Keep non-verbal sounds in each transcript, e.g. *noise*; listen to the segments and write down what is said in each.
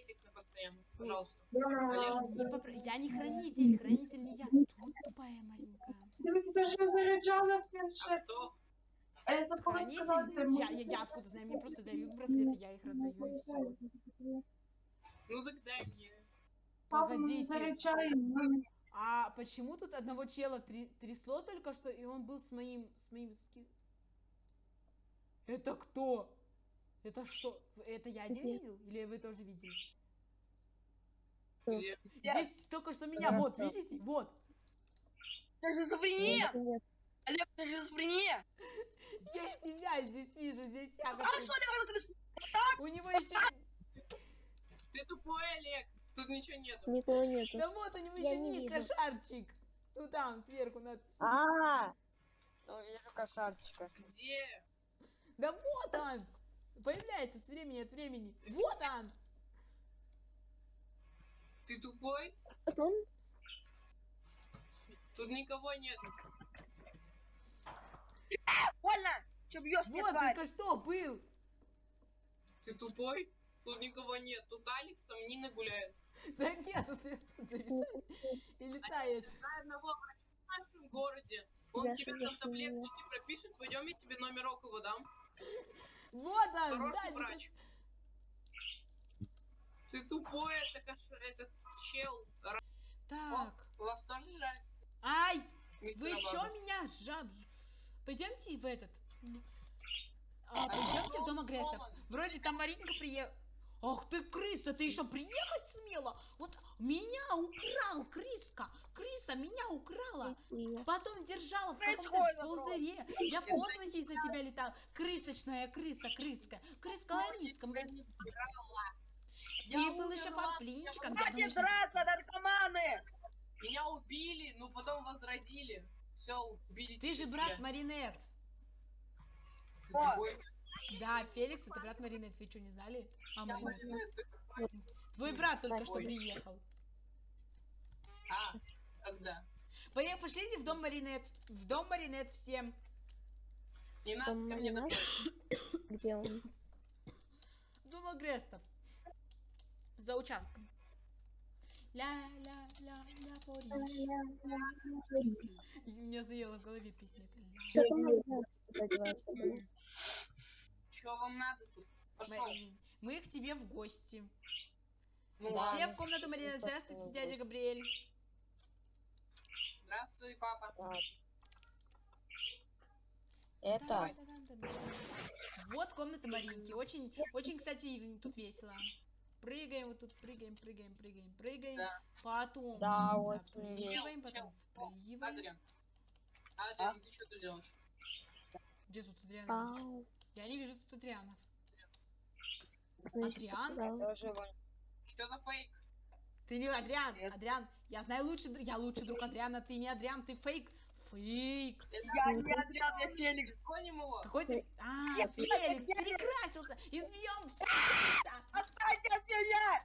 этих на постоянно, пожалуйста. Попро- Я не хранитель, хранитель не я. Тут тупая маленькая. Ти вже заряджала А планшет. кто? А я. Хранитель? Я, я, я откуда знаю, мне просто дают браслеты, я их раздаю и все. Ну так дай мне. Погодите. Заряджаємо. А почему тут одного чела три- трясло только что, и он был с моим, с моим ски... Это кто? Это что? Это я один видел? Или вы тоже видели? Здесь только что меня, вот, видите? Вот. Ты же шизофрения! Олег, ты же шизофрения! *laughs* Я себя здесь вижу, здесь я. А что, Олег, ты У него еще... Ты тупой, Олег. Тут ничего нету. никого нету. Да вот у него Я еще не ник, кошарчик. Ну там, сверху надпись. А, *laughs* ну вижу кошарчика. Где? Да вот он! Появляется с времени от времени. Вот он! Ты тупой? Потом Тут никого нет. Больно! Че бьешь Вот только что был! Ты тупой? Тут никого нет. Тут Алекс с Нина гуляет. Да нет, тут зависает и летает. Знаю одного врача в нашем городе. Он Я тебе там таблеточки пропишет. Пойдем, я тебе номер около дам. Вот он! Хороший сзади. врач. Ты тупой, это кош... этот чел. Так. Ох, у вас тоже жарится, Ай! мистер Вы чё меня жаб... Пойдемте в этот... А, пойдемте в дом агрессоров. Полон. Вроде там Маринка приехала. Ах ты крыса, ты еще приехать смела? Вот меня украл крыска. Крыса меня украла. Потом держала в каком-то пузыре. Я в космосе из-за тебя летал. Крысочная крыса, крыска. Крыска Лариска. Я был еще под я Хватит драться, наркоманы! Меня убили, ну потом возродили. Все, убили Ты же брат. Маринет. Да, Феликс, это брат Маринет. Вы что, не знали? А. Маринет. Твой брат только что приехал. А, когда? Поехали, пошлите в дом Маринет. В дом Маринет всем. Не надо ко мне. Где он? Дом Агрестов. За участком. Ля-ля-ля-ля, Париж. Меня заело в голове песня. Что вам надо тут? Пошел. Мы- к тебе в гости. Ну Все ладно. в комнату Маринет. Здравствуйте, дядя Габриэль. Здравствуй, папа. Так. Это. Вот комната Маринки. Очень, очень, кстати, тут весело. Прыгаем, вот тут прыгаем, прыгаем, прыгаем, прыгаем. Да. Потом Да, запрыгиваем, весело. потом впрыгиваем. Адриан. Адриан, ты что тут делаешь? Где тут Адриан? Я не вижу тут Адрианов. Значит, Адриан? Тоже Что за фейк? Ты не Адриан, Нет. Адриан. Я знаю лучше, я лучший друг Адриана, ты не Адриан, ты фейк. Фейк. Я не Адриан, я Феликс. Гоним его. Какой ты? А, Я- Феликс, я- перекрасился. Избьем всех. Отстаньте от меня!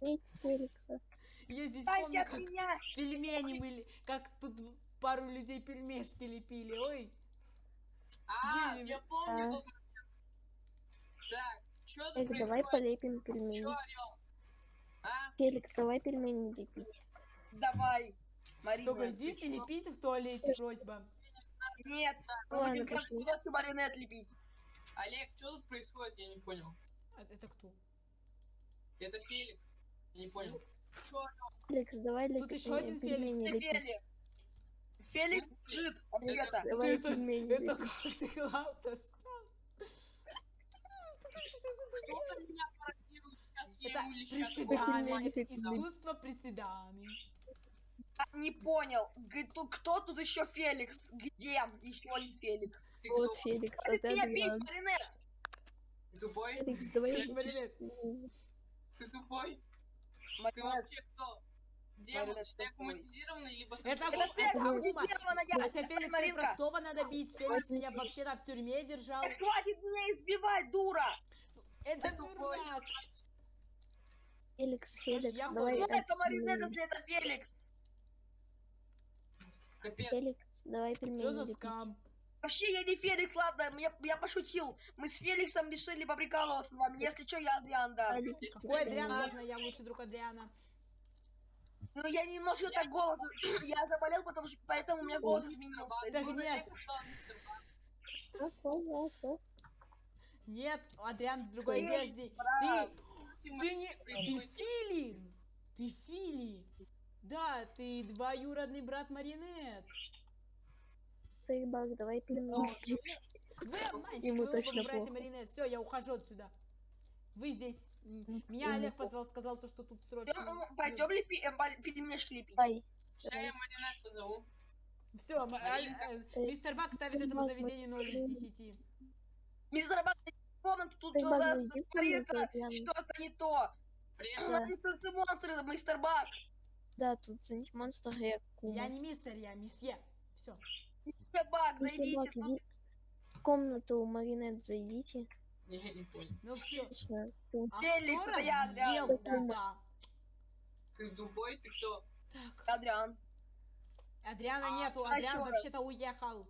Видите Феликса? Я здесь Отстаньте помню, как меня! пельмени были, как тут пару людей пельмешки лепили. Ой, А, я помню А. тот момент. Так, тут Феликс, давай полепим Чё пельмени. орёл? А? Феликс, давай пельмени лепить. Давай, Марина. только идите чё? лепите в туалете, просьба. Нет, мы Ладно, будем пошли. просто маринет лепить. Олег, что тут происходит? Я не понял. А Это кто? Это Феликс. Я не понял. Чё? Феликс, давай Тут лепить еще один Ты лепить. Феликс. Феликс. Ответа. Давай Это- Это ты классно встал. Кто-то меня пародирует, сейчас я Это ему леща приседание, Пельмени это лепить. искусство приседаний. Не понял. Кто тут еще Феликс? Где еще не Феликс? Ты Вот? Феликс, Ты это маринет! Ты тупой? Феликс, давай Феликс, Маринет. Ты тупой? Ты вообще кто? Демон? Ты аккуматизированный, либо Это Феликс, аккуматизированная. Феликса и Маринка. простого надо бить. Феликс меня вообще-то в тюрьме держал. Хватит меня избивать, дура! Это Ты тупой. дурак. Феликс, Феликс, я в давай. Что тоже- это маринет, пельмени. если это Феликс? Капец. Феликс, давай Что пельмени за лепить. скам? Вообще, я не Феликс, ладно, я, я пошутил. Мы с Феликсом решили поприкалываться с вами. Если что, я Адриан, да. Какой Адриан? Да. Ладно, я лучший друг Адриана. Ну, я немножко так голос... *clears throat* Я заболел, потому что поэтому у меня голос изменился. Так Буду нет. я. Нет, Адриан в другой одежде. Ты, ты не, ты Фили. Ты Фили. Да, ты двоюродный брат Маринет. Сейбак, давай пельмени. Вы Ему вы оба точно братья. Маринет. Все, я ухожу отсюда. Вы здесь. М, Меня ему Олег плохо. позвал, сказал, то, что тут срочно. Пойдем ли э, пельмешки лепить? Сейчас я маринет позову. Все, Маринка. мистер Бак ставит этому заведению 0 из 10. Мистер Бак, комнату, тут у нас творится что-то не то. У Привет. нас инстансы монстры, мистер Бак. Да, тут знаете, монстр я Я кума. не мистер, я месье. Все. Мистер Бак, зайдите. Бак, тут- в комнату Маринет зайдите. Не, Я не понял. Ну все. Всё. Феликс, это я, Адриан. Да. Ты тупой, ты кто? Так. Адриан. Адриана А, нету, Адриан вообще-то уехал.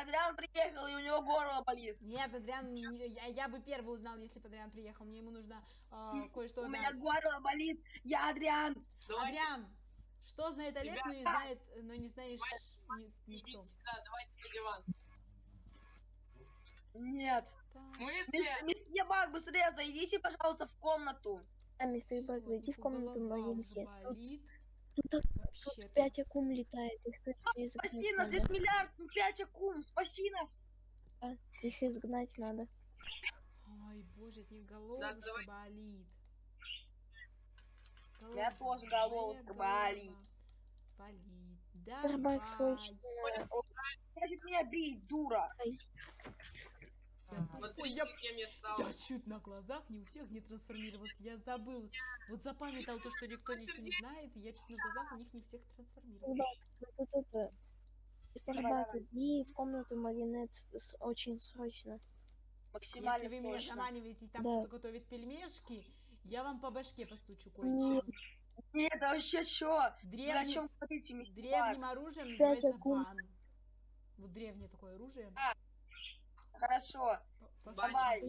Адриан приехал, и у него горло болит. Нет, Адриан, я, я бы первый узнал, если бы Адриан приехал. Мне ему нужно а, кое-что У меня горло болит. Я Адриан. Давайте, Адриан, что знает Олег, но не Тебя- знает, но не знаешь ни- никто. идите сюда, давайте на диван. Нет. Так, Мысли! Месье Бак, быстрее зайдите, пожалуйста, в комнату. А, мистер всё, зайди в комнату уже Маринки. Тут, болит. тут, тут акум летает, их срочно Спаси нас, здесь миллиард, ну, пять акум, спаси нас. Их изгнать надо. Ой, боже, от них головушка давай. болит. меня тоже Голова, головушка болит. Болит. Да. Мистер Бак, срочно. Значит, меня бить, дура. Смотрите, кем я стал. Я чуть на глазах не у всех не трансформировался. Я забыл. Вот запамятовал то, что никто ничего не знает, и я чуть на глазах у них не всех трансформировался. Тут это. Мистер Давай, Бак, давай. иди в комнату Маринет очень срочно. Максимально Если вы меня заманиваете, там Да. кто-то готовит пельмешки, я вам по башке постучу кое-чем. Нет, да вообще чё? Вы о Древним, чем говорите, мистер древним оружием называется бан. Вот древнее такое оружие. Хорошо, давай.